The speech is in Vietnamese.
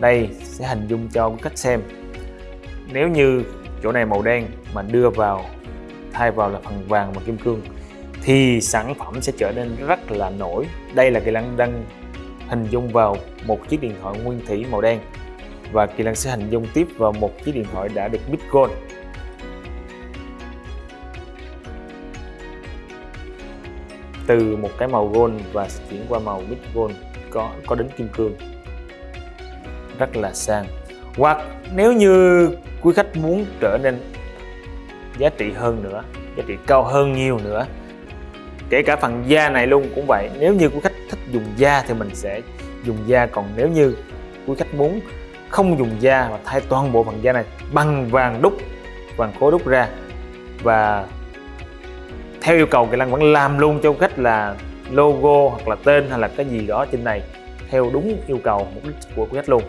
đây sẽ hình dung cho cách xem. Nếu như chỗ này màu đen mà đưa vào, thay vào là phần vàng và kim cương, thì sản phẩm sẽ trở nên rất là nổi. Đây là kỳ lân đang hình dung vào một chiếc điện thoại nguyên thủy màu đen, và kỳ lân sẽ hình dung tiếp vào một chiếc điện thoại đã được bit gold. Từ một cái màu gold và chuyển qua màu bit gold có có đến kim cương rất là sang. Hoặc nếu như quý khách muốn trở nên giá trị hơn nữa, giá trị cao hơn nhiều nữa, kể cả phần da này luôn cũng vậy. Nếu như quý khách thích dùng da thì mình sẽ dùng da. Còn nếu như quý khách muốn không dùng da mà thay toàn bộ phần da này bằng vàng đúc, vàng khối đúc ra và theo yêu cầu kỳ lăng vẫn làm luôn cho khách là logo hoặc là tên hay là cái gì đó trên này theo đúng yêu cầu mục đích của quý khách luôn.